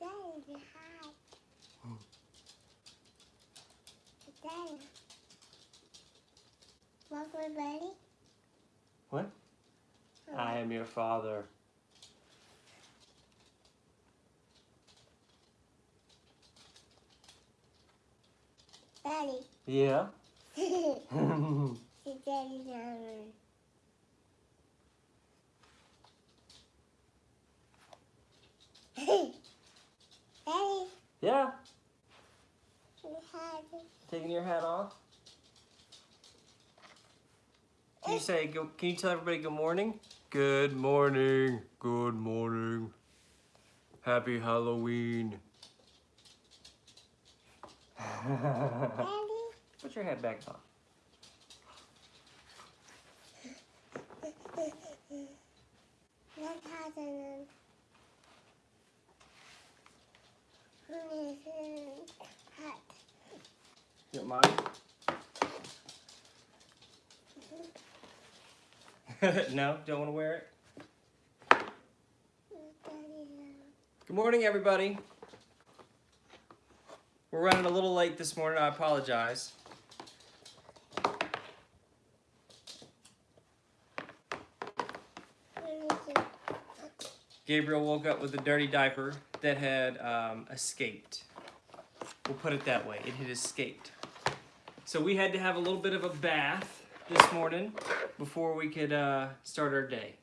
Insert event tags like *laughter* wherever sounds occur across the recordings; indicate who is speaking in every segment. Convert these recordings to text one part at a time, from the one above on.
Speaker 1: Daddy, hi. Daddy. Walk with Daddy.
Speaker 2: What? I am your father.
Speaker 1: Daddy.
Speaker 2: Yeah.
Speaker 1: See Daddy down. Daddy.
Speaker 2: yeah. Taking your hat off. Can you say, go, can you tell everybody good morning? Good morning. Good morning. Happy Halloween.
Speaker 1: Daddy.
Speaker 2: Put your hat back on.
Speaker 1: Look how
Speaker 2: You don't *laughs* no, don't want to wear it. Good morning, everybody. We're running a little late this morning. I apologize. Gabriel woke up with a dirty diaper that had um, escaped. We'll put it that way. It had escaped. So we had to have a little bit of a bath this morning before we could uh, start our day.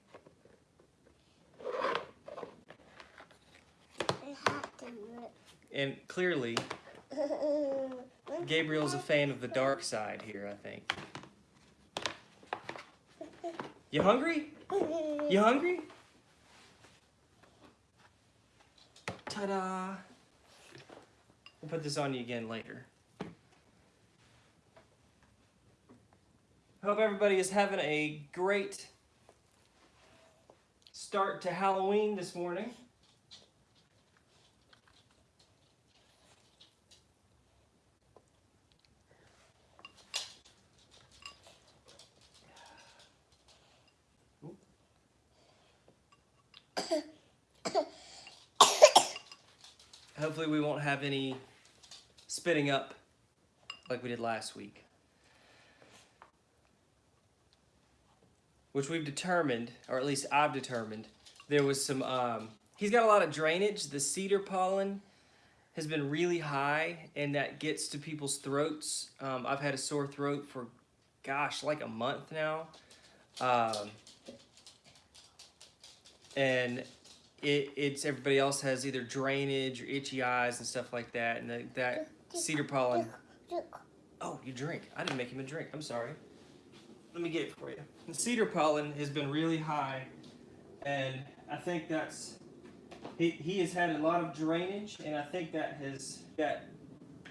Speaker 2: And clearly, Gabriel's a fan of the dark side here, I think. You hungry? You hungry? Ta-da! We'll put this on you again later. Hope everybody is having a great start to Halloween this morning. *coughs* *coughs* *coughs* Hopefully we won't have any spitting up like we did last week. Which we've determined, or at least I've determined, there was some, um, he's got a lot of drainage. The cedar pollen has been really high and that gets to people's throats. Um, I've had a sore throat for, gosh, like a month now. Um, and it, it's everybody else has either drainage or itchy eyes and stuff like that. And the, that cedar pollen. Oh, you drink. I didn't make him a drink. I'm sorry. Let me get it for you. The cedar pollen has been really high, and I think that's he, he has had a lot of drainage, and I think that has that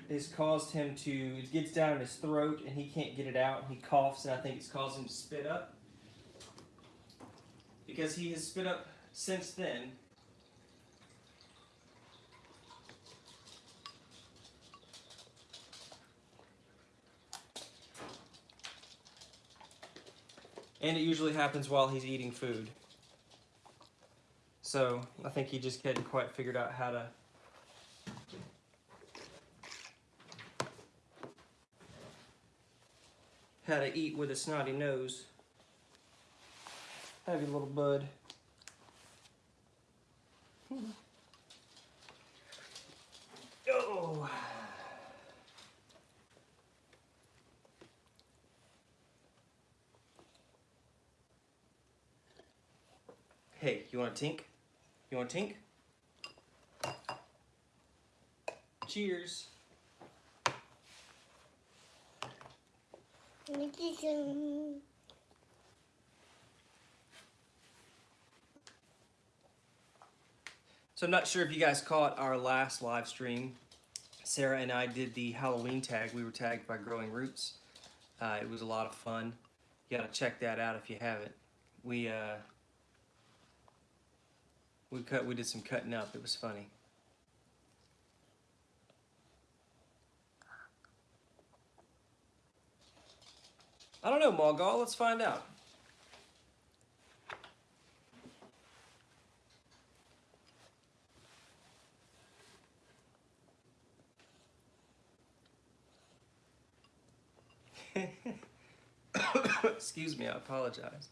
Speaker 2: has caused him to it gets down in his throat and he can't get it out. And he coughs, and I think it's caused him to spit up because he has spit up since then. And it usually happens while he's eating food. So I think he just hadn't quite figured out how to how to eat with a snotty nose. Have you little bud. Oh. Hey, you want a tink? You want a tink? Cheers. So I'm not sure if you guys caught our last live stream. Sarah and I did the Halloween tag. We were tagged by Growing Roots. Uh, it was a lot of fun. You gotta check that out if you haven't. We uh, we cut. We did some cutting up. It was funny. I don't know, Malgal. Let's find out. *coughs* Excuse me, I apologize.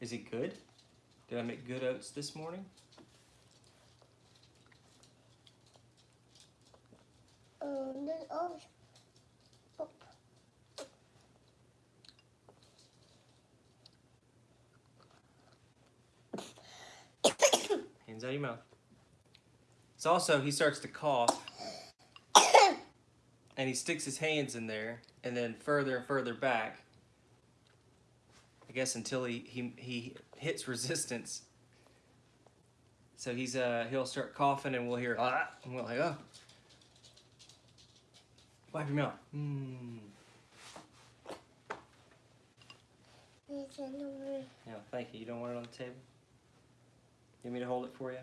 Speaker 2: Is it good? Did I make good oats this morning?
Speaker 1: No, oh. Oh.
Speaker 2: Hands out of your mouth. It's also, he starts to cough and he sticks his hands in there and then further and further back. I guess until he, he, he hits *laughs* resistance. So he's uh he'll start coughing and we'll hear ah and we're like oh wipe your mouth. Mm.
Speaker 1: It's in the room.
Speaker 2: Yeah, thank you. You don't want it on the table? You want me to hold it for you?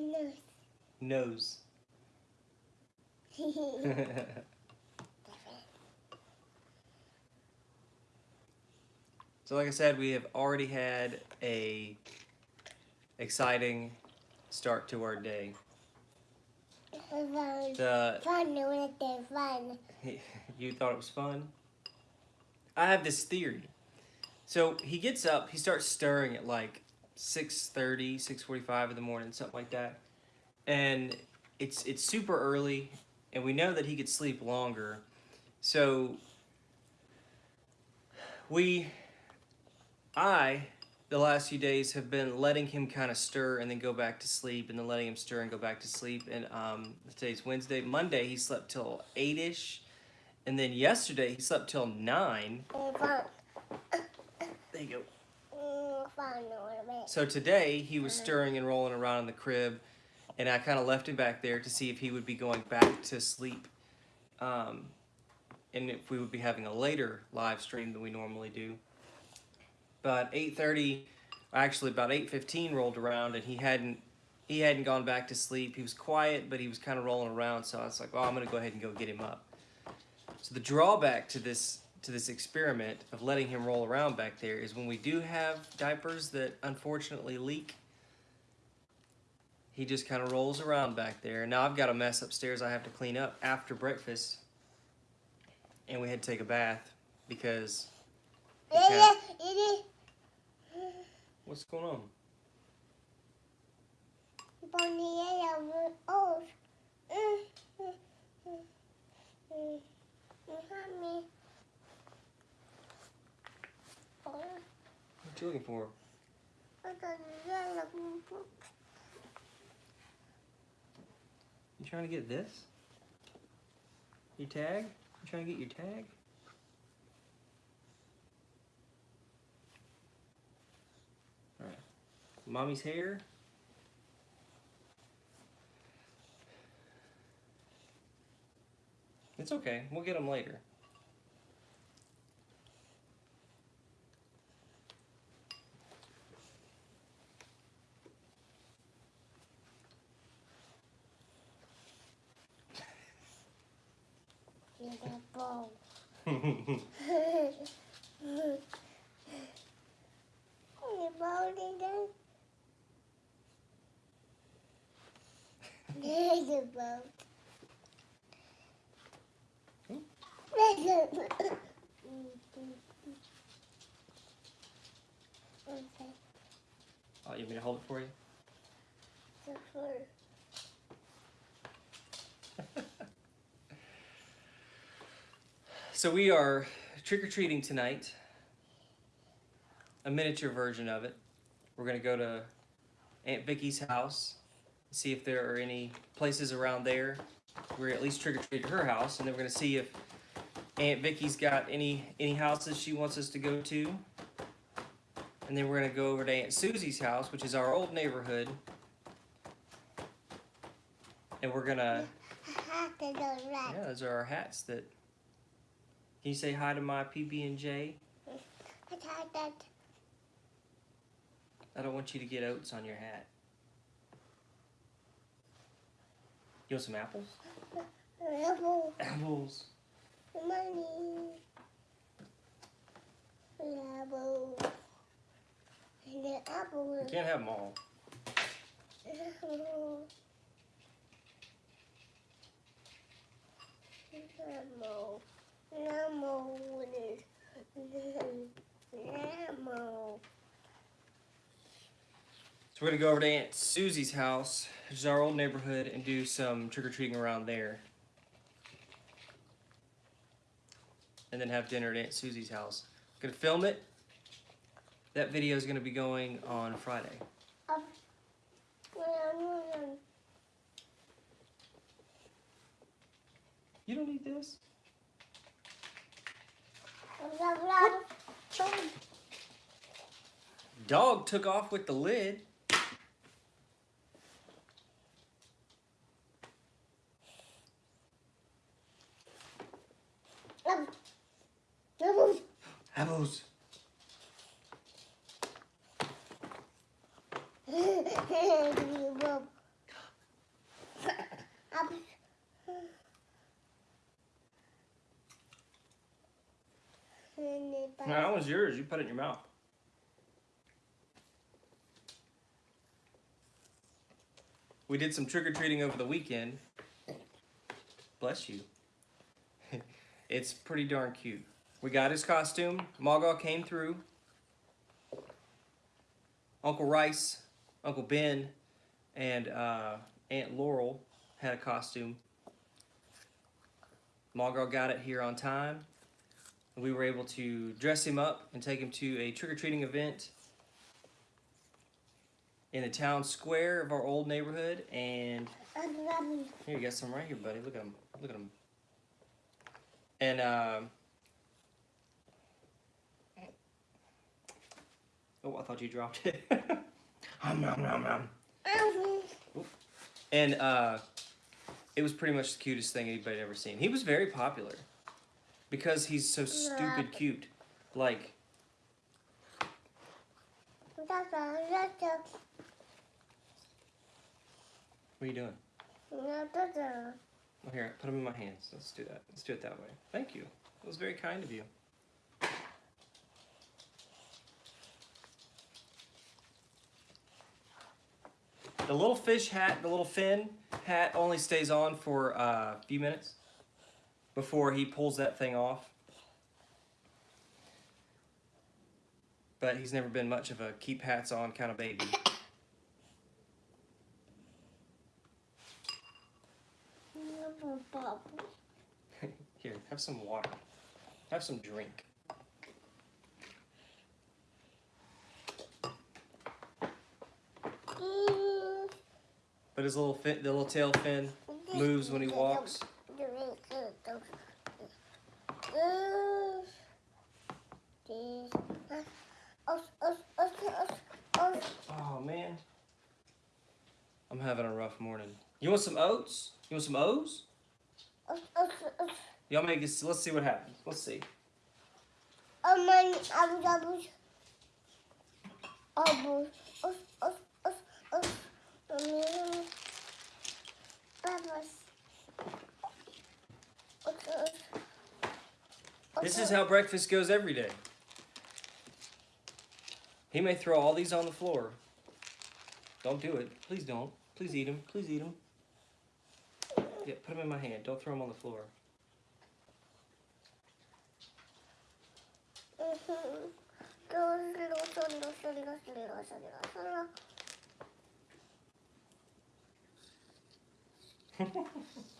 Speaker 1: Nose.
Speaker 2: Nose. *laughs* so like I said, we have already had a exciting start to our day.
Speaker 1: fun.
Speaker 2: The
Speaker 1: Fun with the fun. *laughs*
Speaker 2: you thought it was fun? I have this theory. So he gets up, he starts stirring at like 6.30, 6.45 in the morning, something like that. And it's it's super early, and we know that he could sleep longer. So we, I, the last few days have been letting him kind of stir and then go back to sleep, and then letting him stir and go back to sleep. And um, today's Wednesday. Monday he slept till eight-ish, and then yesterday he slept till nine.
Speaker 1: Mm,
Speaker 2: There you go.
Speaker 1: Fun a little bit.
Speaker 2: So today he was stirring and rolling around in the crib, and I kind of left him back there to see if he would be going back to sleep, um, and if we would be having a later live stream than we normally do. But 8:30, actually about 8:15 rolled around, and he hadn't he hadn't gone back to sleep. He was quiet, but he was kind of rolling around. So I was like, "Oh, I'm gonna go ahead and go get him up." So the drawback to this to this experiment of letting him roll around back there is when we do have diapers that unfortunately leak, he just kind of rolls around back there. Now I've got a mess upstairs I have to clean up after breakfast, and we had to take a bath because
Speaker 1: Yeah,
Speaker 2: Okay.
Speaker 1: it is.
Speaker 2: what's going on?
Speaker 1: Bonnie, yeah, yeah, oh. Mm, mm, mm, mm. Mm, Mommy. Oh,
Speaker 2: What you looking for?
Speaker 1: I got a yellow book.
Speaker 2: You trying to get this? Your tag? You trying to get your tag? Alright. Mommy's hair. It's okay. We'll get them later.
Speaker 1: Little ball. The ball didn't. There's a boat. There's a. Okay,
Speaker 2: oh, you want me to hold it for you?
Speaker 1: for *laughs*
Speaker 2: So we are trick or treating tonight. A miniature version of it. We're gonna go to Aunt Vicky's house, see if there are any places around there. We're at least trick or treat at her house, and then we're gonna see if Aunt Vicky's got any any houses she wants us to go to. And then we're gonna go over to Aunt Susie's house, which is our old neighborhood. And we're gonna
Speaker 1: hat to
Speaker 2: yeah, those are our hats that. Can you say hi to my PB&J?
Speaker 1: I
Speaker 2: don't want you to get oats on your hat. You want some apples?
Speaker 1: Apples.
Speaker 2: Apples.
Speaker 1: Money. Apple. And the apple.
Speaker 2: You can't have them all. *laughs*
Speaker 1: Apple. Apple.
Speaker 2: So we're gonna go over to Aunt Susie's house, which is our old neighborhood, and do some trick or treating around there. And then have dinner at Aunt Susie's house. Gonna film it. That video is gonna be going on Friday. You don't need this. Dog took off with the lid. Apples. No, that yours. You put it in your mouth. We did some trick or treating over the weekend. Bless you. *laughs* it's pretty darn cute. We got his costume. Mogul came through. Uncle Rice, Uncle Ben, and uh, Aunt Laurel had a costume. Mogul got it here on time. We were able to dress him up and take him to a trick-or-treating event in the town square of our old neighborhood. And here, you got some right here, buddy. Look at him. Look at him. And, um, oh, I thought you dropped it. *laughs* Hum, nom, nom, nom. And, uh, it was pretty much the cutest thing anybody had ever seen. He was very popular because he's so stupid cute. Like, what are you doing? Oh, here, put him in my hands. Let's do that. Let's do it that way. Thank you. That was very kind of you. The little fish hat, the little fin hat only stays on for uh, a few minutes before he pulls that thing off. But he's never been much of a keep hats on kind of baby. *laughs* Here, have some water. Have some drink. But his little fin, the little tail fin moves when he walks. Oh man. I'm having a rough morning. You want some oats? You want some O's? Y'all make this. Let's see what happens. Let's see. This is how breakfast goes every day. He may throw all these on the floor. Don't do it. Please don't. Please eat them. Please eat them. Yeah, put them in my hand. Don't throw them on the floor. *laughs*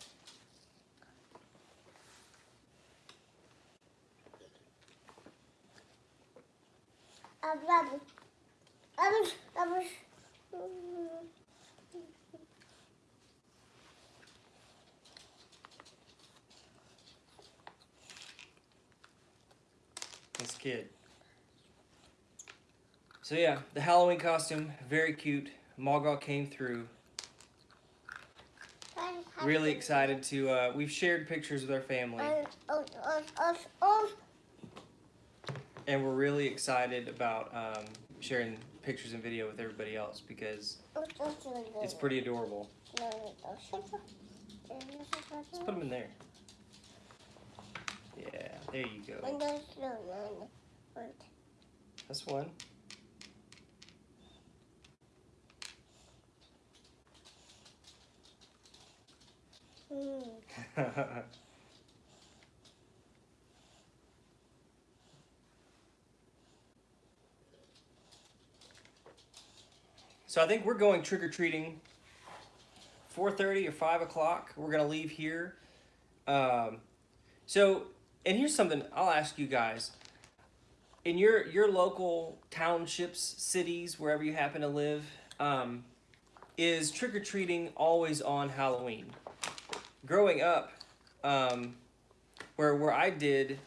Speaker 2: This kid. So yeah, the Halloween costume, very cute. Mogul came through. Really excited to, uh, we've shared pictures with our family. And we're really excited about um, sharing pictures and video with everybody else because
Speaker 1: It's
Speaker 2: it's pretty adorable. Let's put them in there. Yeah, there you go. That's one. *laughs* so I think we're going trick or treating. 4:30 or 5 o'clock. We're gonna leave here. Um, so, and here's something I'll ask you guys. In your your local townships, cities, wherever you happen to live, um, is trick or treating always on Halloween? Growing up, um, where where I did,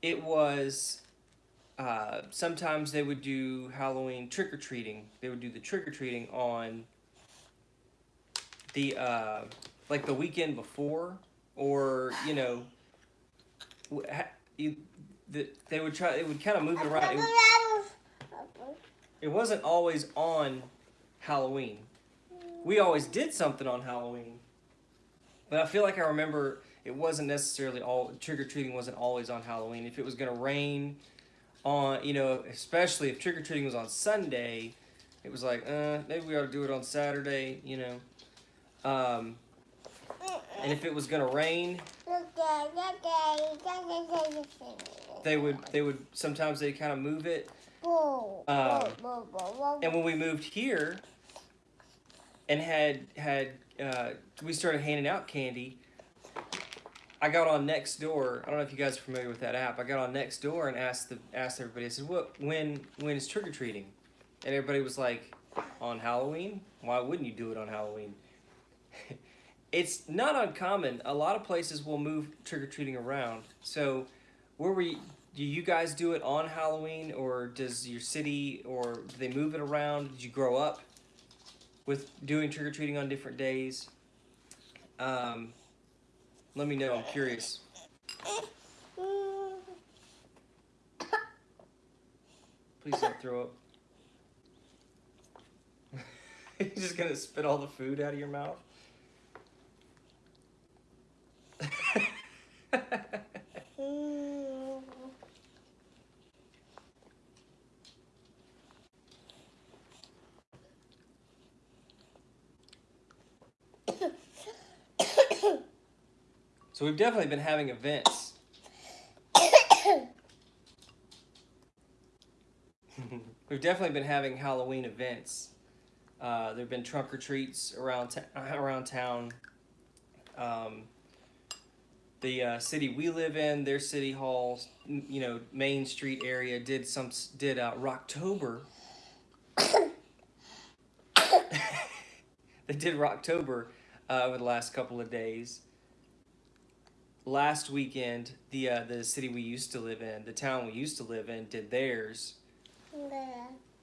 Speaker 2: it was uh, sometimes they would do Halloween trick or treating. They would do the trick or treating on the uh, like the weekend before, or you know, you, the, they would try. They would kind of move it around. It, it wasn't always on Halloween. We always did something on Halloween, but I feel like I remember it wasn't necessarily all trick or treating wasn't always on Halloween. If it was gonna rain on, you know, especially if trick or treating was on Sunday, it was like, uh, maybe we ought to do it on Saturday, you know. Um, and if it was gonna rain, they would they would sometimes they kind of move it. Um, And when we moved here, and had had uh, we started handing out candy, I got on Nextdoor. I don't know if you guys are familiar with that app. I got on Nextdoor and asked the asked everybody. I said, "What when when is trick or treating?" And everybody was like, "On Halloween? Why wouldn't you do it on Halloween?" *laughs* it's not uncommon. A lot of places will move trick or treating around. So, where you, do you guys do it on Halloween, or does your city, or do they move it around? Did you grow up with doing trick or treating on different days? Um, let me know. I'm curious. Please don't throw up. *laughs* You're just gonna spit all the food out of your mouth. *laughs* so we've definitely been having events. *coughs* we've definitely been having Halloween events. Uh, there've been trunk or treats around around town. Um, the uh, city we live in, their city hall, you know, Main Street area did some did uh, Rocktober. *coughs* *coughs* they did Rocktober uh, over the last couple of days. Last weekend, the uh, the city we used to live in, the town we used to live in, did theirs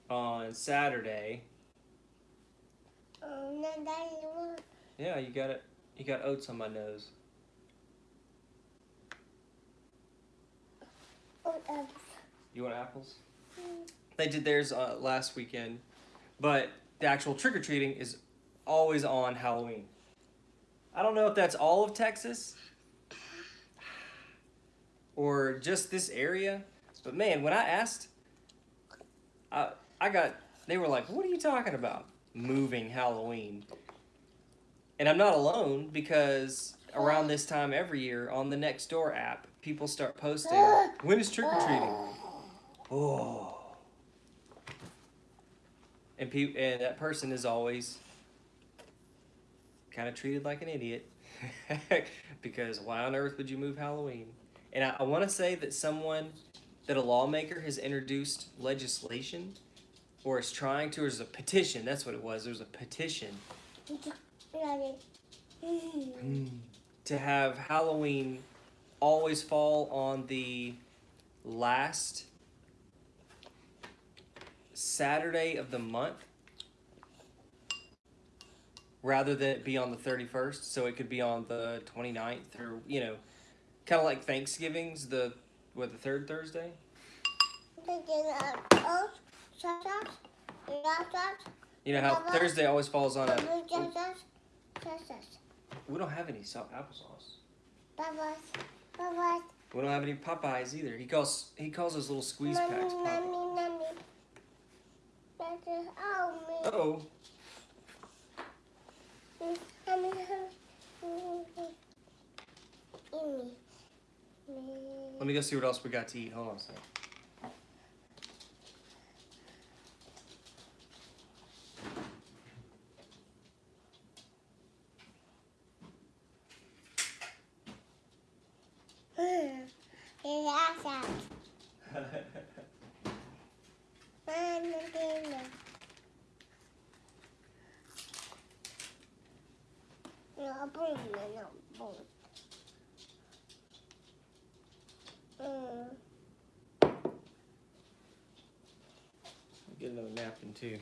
Speaker 2: on Saturday. Yeah, you got it. You got oats on my nose. You want apples? They did theirs uh, last weekend, but the actual trick or treating is always on Halloween. I don't know if that's all of Texas or just this area, but man, when I asked, I I got they were like, "What are you talking about? Moving Halloween?" And I'm not alone because around this time every year on the Nextdoor app, people start posting, "When is trick or treating?" Oh. And pe- and that person is always kind of treated like an idiot *laughs* because why on earth would you move Halloween? And I, I want to say that someone, that a lawmaker has introduced legislation or is trying to, or is a petition, that's what it was. There's a petition to have Halloween always fall on the last Saturday of the month rather than it be on the 31st. So it could be on the 29th or, you know, kind of like Thanksgiving's the, what, the third Thursday? You know how Thursday always falls on a. We don't have any salt applesauce. We don't have any Popeyes either. He calls he calls those little squeeze packs.
Speaker 1: Mommy,
Speaker 2: Popeyes.
Speaker 1: mommy, mommy. Oh, me.
Speaker 2: Uh oh.
Speaker 1: Mommy, mommy.
Speaker 2: Let me go see what else we got to eat. Hold on a second.
Speaker 1: Relax out. Mommy, dinner. No, Mm.
Speaker 2: Get another napkin too.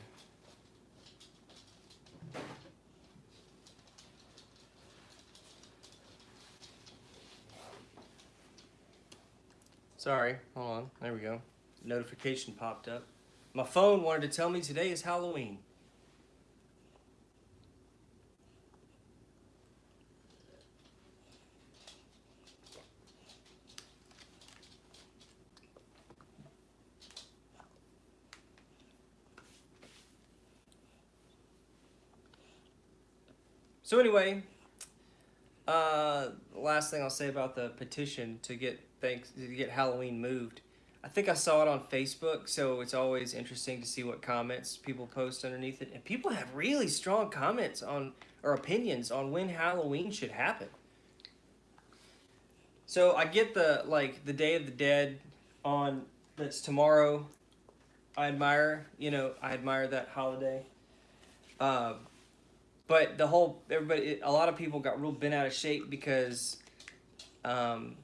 Speaker 2: Sorry, hold on. There we go. Notification popped up. My phone wanted to tell me today is Halloween. So anyway, uh, last thing I'll say about the petition to get thanks to get Halloween moved. I think I saw it on Facebook, so it's always interesting to see what comments people post underneath it. And people have really strong comments on or opinions on when Halloween should happen. So I get the like the Day of the Dead on that's tomorrow. I admire, you know, I admire that holiday. Uh, but the whole everybody, a lot of people got real bent out of shape because, um,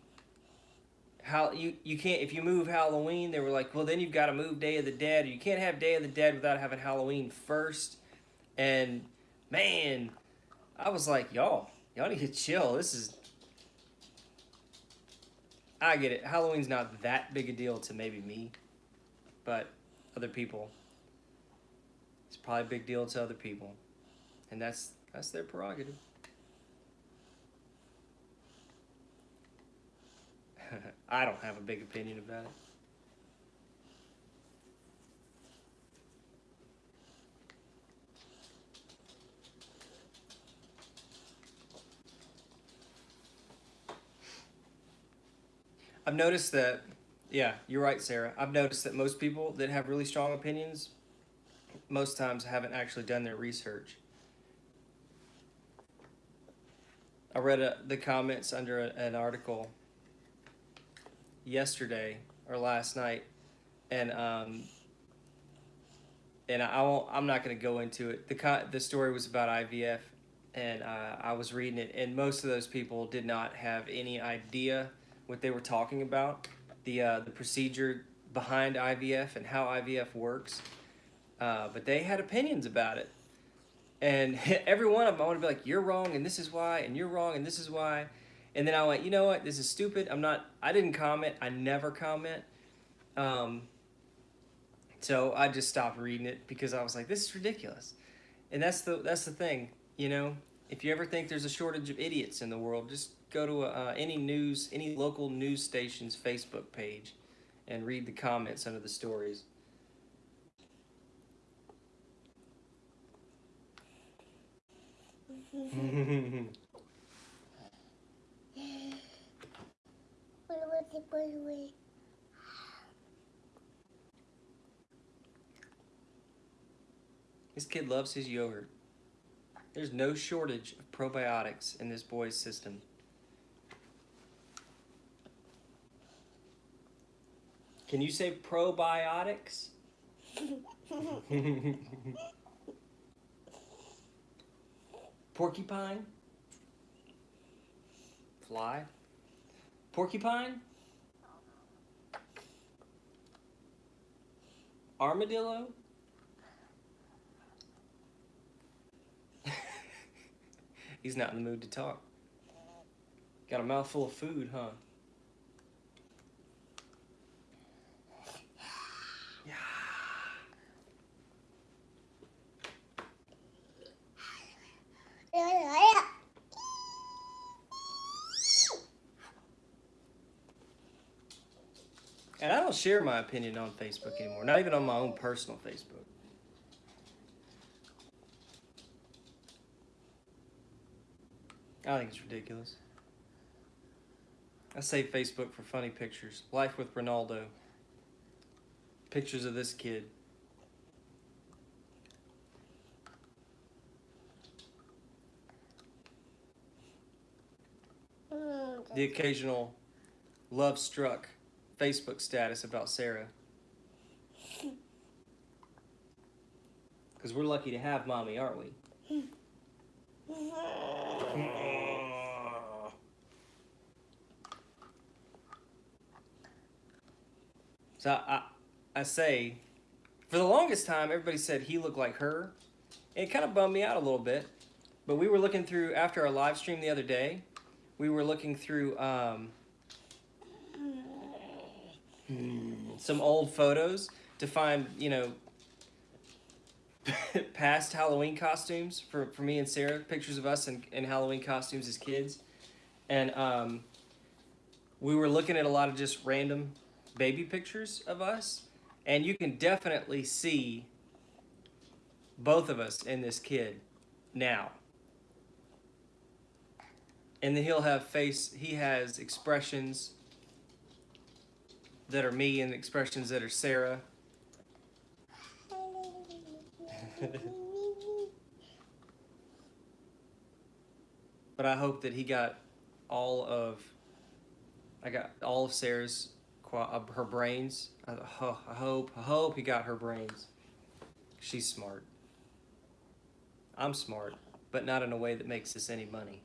Speaker 2: how you you can't if you move Halloween, they were like, well then you've got to move Day of the Dead. You can't have Day of the Dead without having Halloween first. And man, I was like, y'all, y'all need to chill. This is. I get it. Halloween's not that big a deal to maybe me, but other people. It's probably a big deal to other people and that's that's their prerogative. *laughs* I don't have a big opinion about it. I've noticed that, yeah, you're right, Sarah. I've noticed that most people that have really strong opinions, most times haven't actually done their research. I read a, the comments under a, an article yesterday or last night, and um, and I won't. I'm not going to go into it. the The story was about IVF, and uh, I was reading it, and most of those people did not have any idea what they were talking about, the uh, the procedure behind IVF and how IVF works, uh, but they had opinions about it and *laughs* every one of them I want to be like, you're wrong, and this is why, and you're wrong, and this is why. And then I went, you know what? This is stupid. I'm not. I didn't comment. I never comment. Um, so I just stopped reading it because I was like, this is ridiculous. And that's the that's the thing. You know, if you ever think there's a shortage of idiots in the world, just go to uh, any news, any local news station's Facebook page, and read the comments under the stories. This kid loves his yogurt. There's no shortage of probiotics in this boy's system. Can you say probiotics? *laughs* Porcupine? Fly? Porcupine? Armadillo? *laughs* He's not in the mood to talk. Got a mouthful of food, huh? And I don't share my opinion on Facebook anymore, not even on my own personal Facebook. I think it's ridiculous. I save Facebook for funny pictures. Life with Ronaldo. Pictures of this kid. The occasional love struck Facebook status about Sarah. Because we're lucky to have mommy, aren't we? So I, I say, for the longest time, everybody said he looked like her. It kind of bummed me out a little bit. But we were looking through, after our live stream the other day, we were looking through um, some old photos to find, you know, *laughs* past Halloween costumes for, for me and Sarah, pictures of us in, in Halloween costumes as kids. And um, we were looking at a lot of just random baby pictures of us. And you can definitely see both of us in this kid now. And then he'll have face, he has expressions that are me and expressions that are Sarah. *laughs* But I hope that he got all of, I got all of Sarah's, her brains. I hope, I hope he got her brains. She's smart. I'm smart, but not in a way that makes us any money.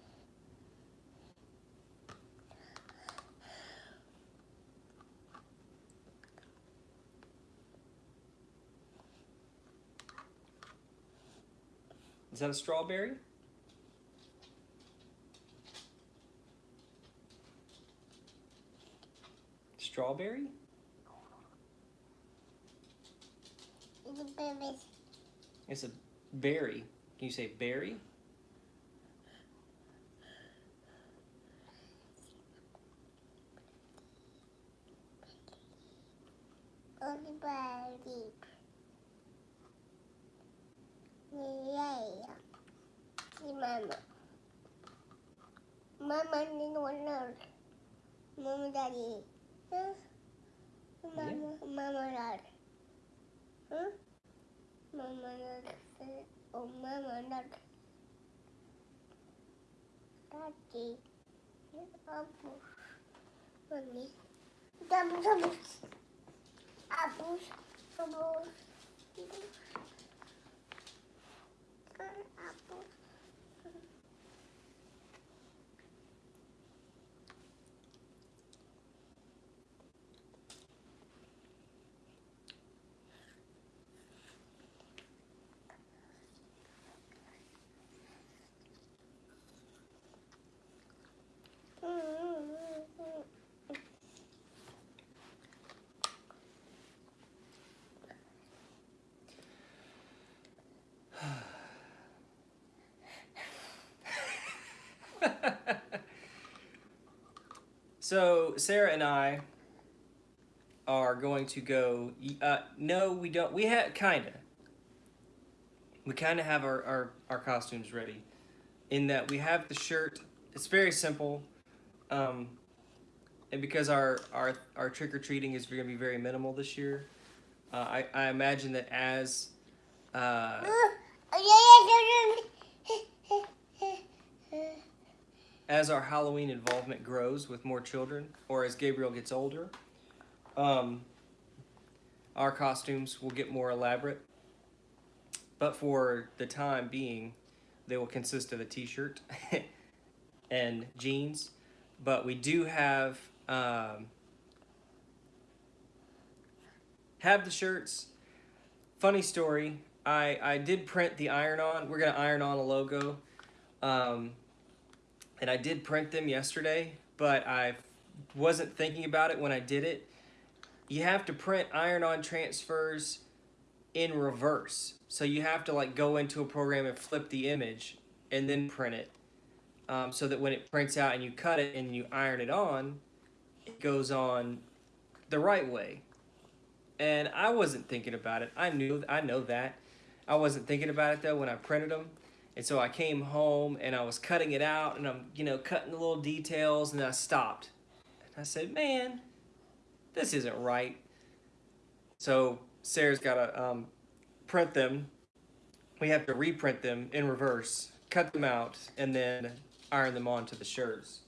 Speaker 2: Is that a strawberry? Strawberry? It's a berry. Can you say berry?
Speaker 1: Everybody. Yeah. See mama. Mama need one nurse. Mama daddy. Huh? Mama, mama dad. Huh? Mama dad. Oh, mama dad. Daddy. Apple. Mommy. Double, double. Apples. Apples. Apple.
Speaker 2: So Sarah and I are going to go. Uh, no, we don't. We have kinda. We kind of have our, our our costumes ready, in that we have the shirt. It's very simple, um, and because our our our trick or treating is going to be very minimal this year, uh, I I imagine that as uh, as our Halloween involvement grows with more children, or as Gabriel gets older, um, our costumes will get more elaborate. But for the time being, they will consist of a t-shirt *laughs* and jeans. But we do have um, have the shirts. Funny story. I I did print the iron-on. We're gonna iron on a logo. Um, and I did print them yesterday, but I wasn't thinking about it when I did it. You have to print iron-on transfers in reverse. So you have to like go into a program and flip the image and then print it. Um, so that when it prints out and you cut it and you iron it on, it goes on the right way. And I wasn't thinking about it. I knew, I know that. I wasn't thinking about it though when I printed them. And so I came home and I was cutting it out and I'm, you know, cutting the little details and I stopped. And I said, man, this isn't right. So Sarah's got to um, print them. We have to reprint them in reverse, cut them out, and then iron them onto the shirts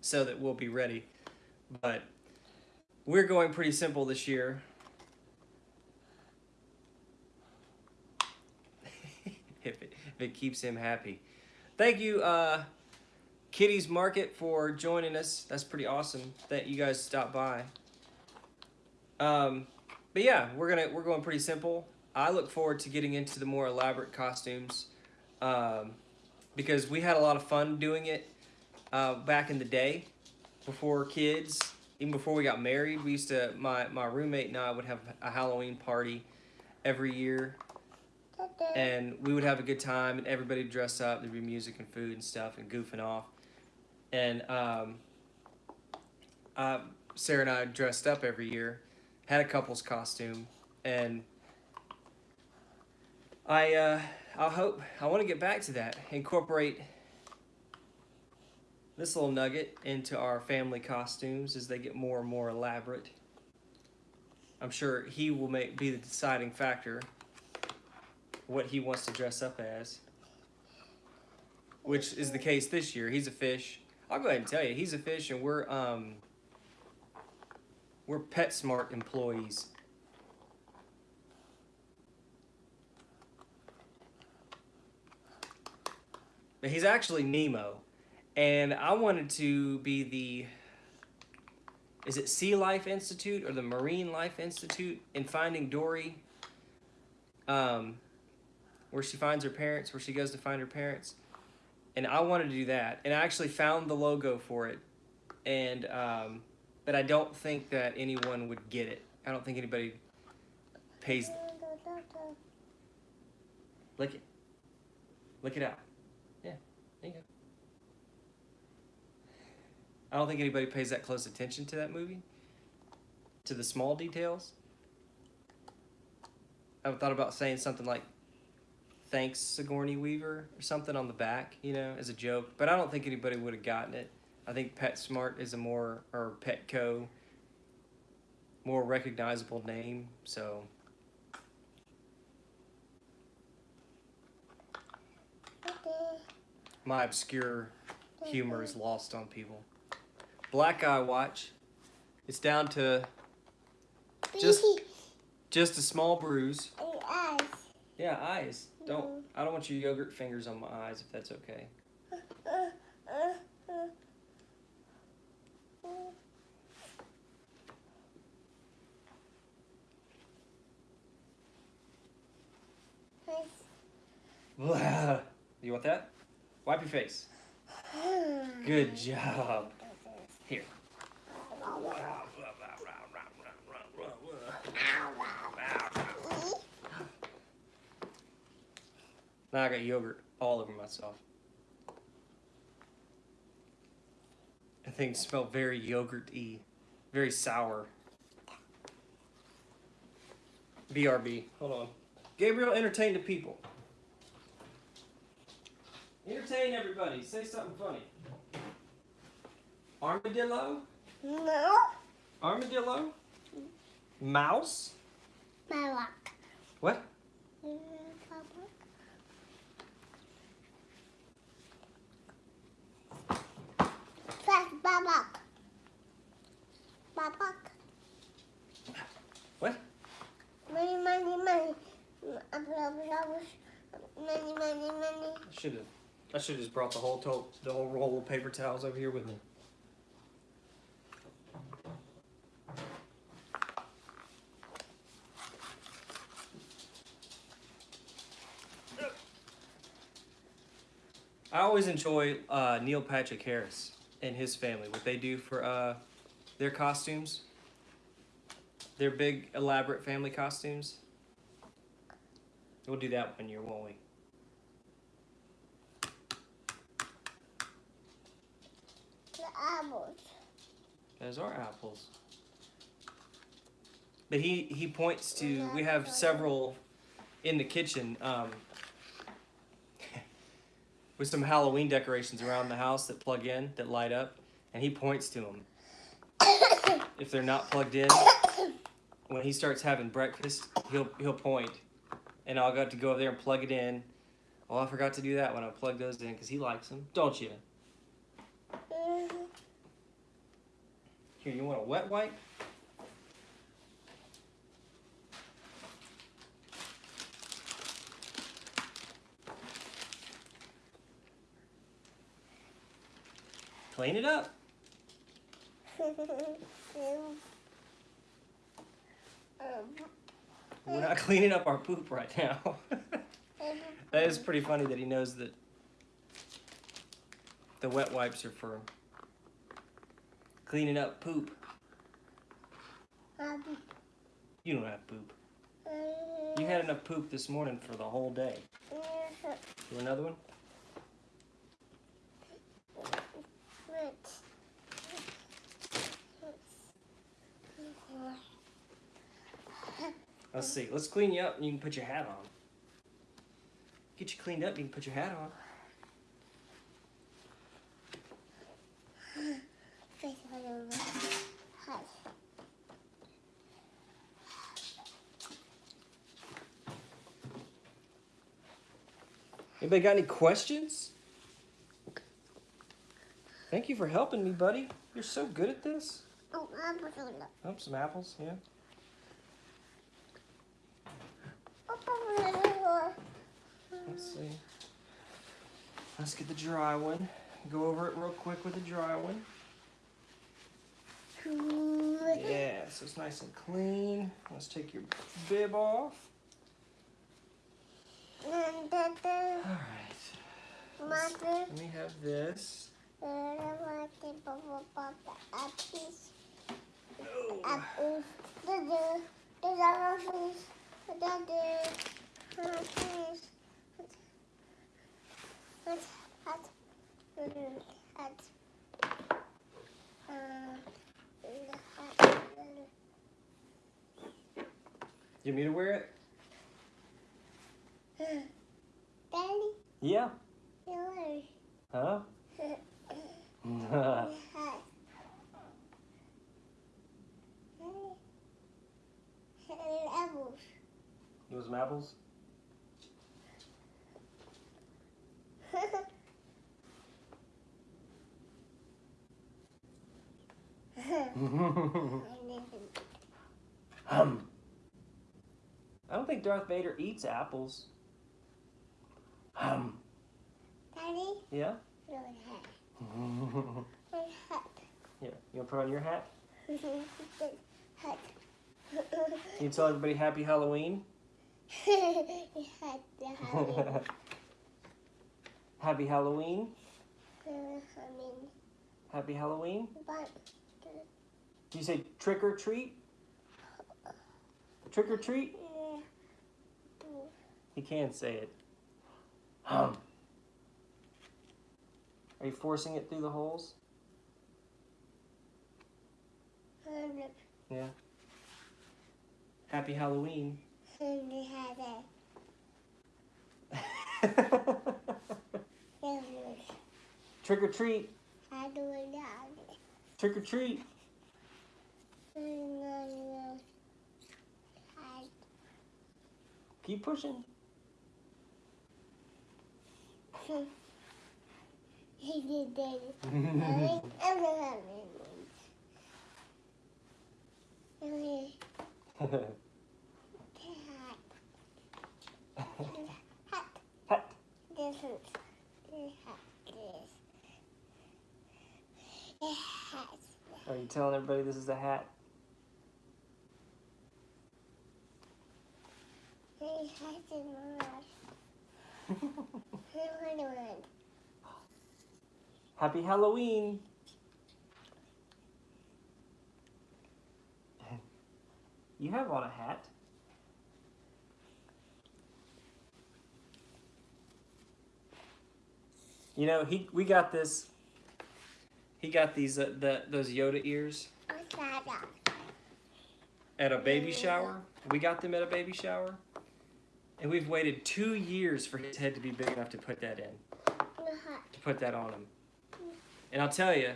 Speaker 2: so that we'll be ready. But we're going pretty simple this year. It, keeps him happy. Thank you, uh, Kitty's Market, for joining us. That's pretty awesome that you guys stopped by. Um, but yeah, we're gonna we're going pretty simple. I look forward to getting into the more elaborate costumes um, because we had a lot of fun doing it uh, back in the day before kids, even before we got married. We used to my my roommate and I would have a Halloween party every year and we would have a good time and everybody would dress up. There'd be music and food and stuff and goofing off. And um, uh, sarah and i dressed up every year had a couple's costume and i uh, i hope i want to get back to that incorporate this little nugget into our family costumes as they get more and more elaborate. I'm sure he will make be the deciding factor what he wants to dress up as. Which is the case this year. He's a fish. I'll go ahead and tell you, he's a fish and we're um we're PetSmart employees. But he's actually Nemo. And I wanted to be the is it Sea Life Institute or the Marine Life Institute in Finding Dory? Um, where she finds her parents, where she goes to find her parents. And I wanted to do that. And I actually found the logo for it. And, um, but I don't think that anyone would get it. I don't think anybody pays. Lick it. Lick it out. Yeah, there you go. I don't think anybody pays that close attention to that movie. To the small details. I've thought about saying something like, thanks Sigourney Weaver or something on the back, you know, as a joke. But I don't think anybody would have gotten it. I think PetSmart is a more, or Petco, more recognizable name, so. My obscure humor is lost on people. Black Eye Watch. It's down to just just a small bruise. Yeah, eyes. Don't. Uh-huh. I don't want your yogurt fingers on my eyes, if that's okay. *laughs* You want that? Wipe your face. Good job. Now I got yogurt all over myself. And things smell very yogurt-y, very sour. BRB, hold on. Gabriel, entertain the people. Entertain everybody. Say something funny. Armadillo?
Speaker 1: No.
Speaker 2: Armadillo? Mouse?
Speaker 1: Malak.
Speaker 2: What?
Speaker 1: Mm. Babak. Babak.
Speaker 2: What?
Speaker 1: Money, money, money. Money, money, money.
Speaker 2: I should have. I should have just brought the whole to the whole roll of paper towels over here with me. I always enjoy uh, Neil Patrick Harris and his family, what they do for uh, their costumes, their big elaborate family costumes. We'll do that one year, won't we?
Speaker 1: The apples.
Speaker 2: Those are apples. But he he points to we have several in the kitchen um, with some Halloween decorations around the house that plug in that light up, and he points to them. *coughs* if they're not plugged in, when he starts having breakfast, he'll he'll point, and I'll got to go over there and plug it in. Oh, I forgot to do that when I plug those in because he likes them, don't you?
Speaker 1: Mhm.
Speaker 2: Here, you want a wet wipe? Clean it up. *laughs* We're not cleaning up our poop right now. *laughs* that is pretty funny that he knows that the wet wipes are for cleaning up poop. You don't have poop. You had enough poop this morning for the whole day. You want another one? Let's see. Let's clean you up and you can put your hat on. Get you cleaned up, you can put your hat on. Anybody got any questions? Thank you for helping me, buddy. You're so good at this. Oh, some apples, yeah. Let's see. Let's get the dry one. Go over it real quick with the dry one. Yeah, so it's nice and clean. Let's take your bib off. All right. Let's- Let me have this.
Speaker 1: Hat.
Speaker 2: You want me to wear it?
Speaker 1: Daddy,
Speaker 2: Yeah. Huh? *laughs*
Speaker 1: Apples.
Speaker 2: You want some apples? *laughs* Hum. I don't think Darth Vader eats apples. Hum.
Speaker 1: Daddy,
Speaker 2: Yeah?
Speaker 1: Hat. Hat.
Speaker 2: you want to put on your hat?
Speaker 1: hat. *laughs*
Speaker 2: Can you tell everybody Happy Halloween?
Speaker 1: The *laughs* hat.
Speaker 2: Happy Halloween? Happy Halloween? Do you say trick or treat? Trick or treat?
Speaker 1: uh,
Speaker 2: He can say it. Hum. Are you forcing it through the holes? Yeah. Happy Halloween.
Speaker 1: Had a *laughs*
Speaker 2: Trick or treat.
Speaker 1: How do I know?
Speaker 2: Trick or treat. Keep pushing. *laughs*
Speaker 1: He did it. I think I'm gonna have it. Okay. Hat.
Speaker 2: Hat.
Speaker 1: This is this. This.
Speaker 2: Are you telling everybody this is a hat?
Speaker 1: This hat is mine. Who would want?
Speaker 2: Happy Halloween. You have on a hat. You know, he we got this. He got these uh, the those Yoda ears, at a baby shower. We got them at a baby shower. And we've waited two years for his head to be big enough to put that in, to put that on him. And I'll tell you,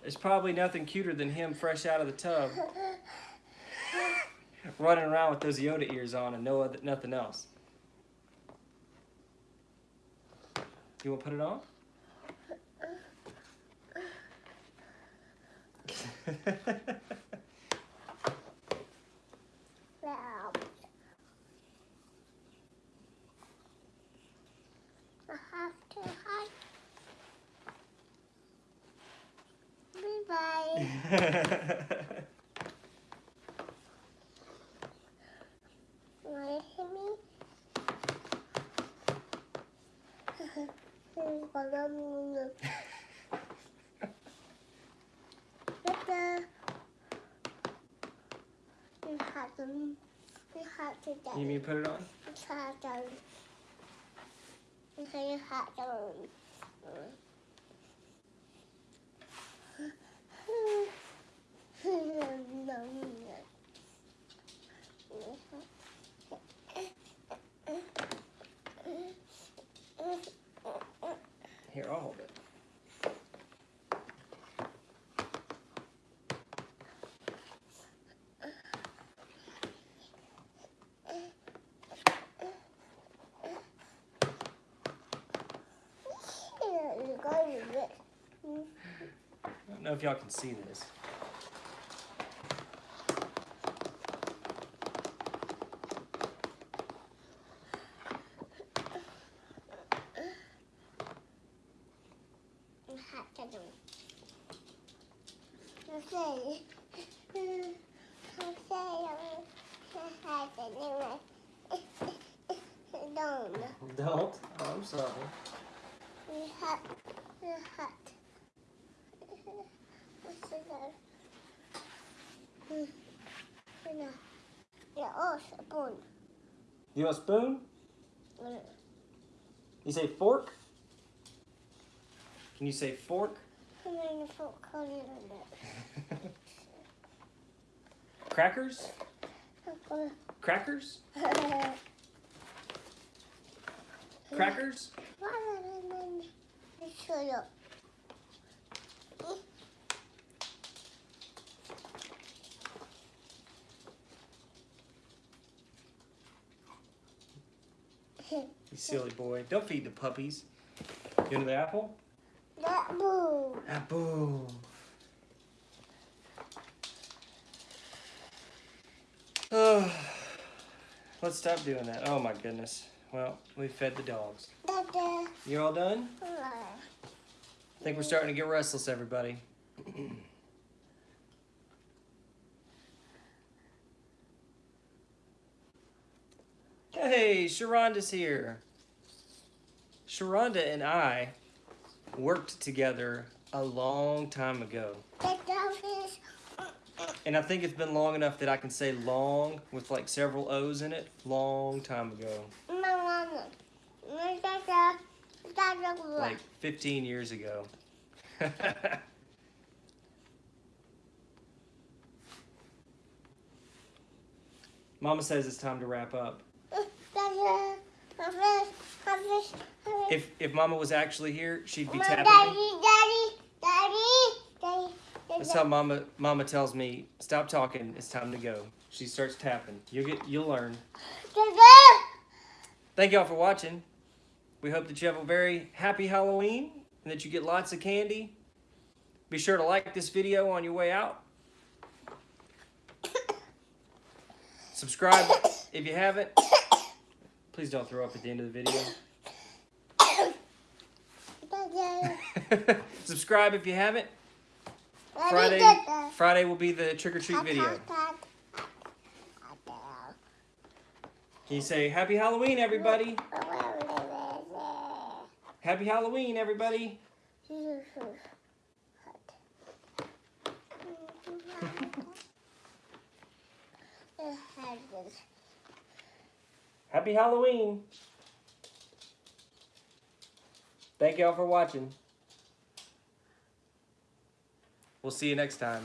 Speaker 2: there's probably nothing cuter than him fresh out of the tub, running around with those Yoda ears on and no other, nothing else. You want to put it on? *laughs*
Speaker 1: Now. I have to hide. Bye. *laughs* Wanna hit me? *laughs* Move. Better. *laughs* You have to. You have to.
Speaker 2: you mean put it on?
Speaker 1: hot dog. Okay, hot dog.
Speaker 2: Here, I'll hold it. I don't know if y'all can see this.
Speaker 1: Hot dog. Okay. Okay. Hot dog. Don't.
Speaker 2: Don't. Oh, I'm sorry.
Speaker 1: We hot. We hot. What's it Yeah, oh, spoon.
Speaker 2: You want a spoon? You say fork? Can you say fork?
Speaker 1: In *laughs*
Speaker 2: Crackers? Crackers? Crackers?
Speaker 1: You.
Speaker 2: Silly boy. Don't feed the puppies. You into the apple?
Speaker 1: Boo.
Speaker 2: Apple. Oh, *sighs* let's stop doing that. Oh my goodness. Well, we fed the dogs. You all done? I think we're starting to get restless, everybody. *clears throat* hey, Sharonda's here. Sharonda and I worked together a long time ago.
Speaker 1: that dog is
Speaker 2: And I think it's been long enough that I can say long with like several O's in it. Long time ago.
Speaker 1: my mama. My dada. Dada.
Speaker 2: Like 15 years ago. *laughs* Mama says it's time to wrap up. If if Mama was actually here, she'd be tapping
Speaker 1: daddy, daddy, daddy, daddy,
Speaker 2: That's how Mama Mama tells me, stop talking, it's time to go. She starts tapping. You'll get you'll learn. Thank y'all for watching. We hope that you have a very happy Halloween and that you get lots of candy. Be sure to like this video on your way out. Subscribe if you haven't. Please don't throw up at the end of the video. *laughs* *laughs* Subscribe if you haven't. Friday. Friday will be the trick or treat video. Can you say happy Halloween everybody? Happy Halloween everybody. *laughs* Happy Halloween. Thank y'all for watching. We'll see you next time.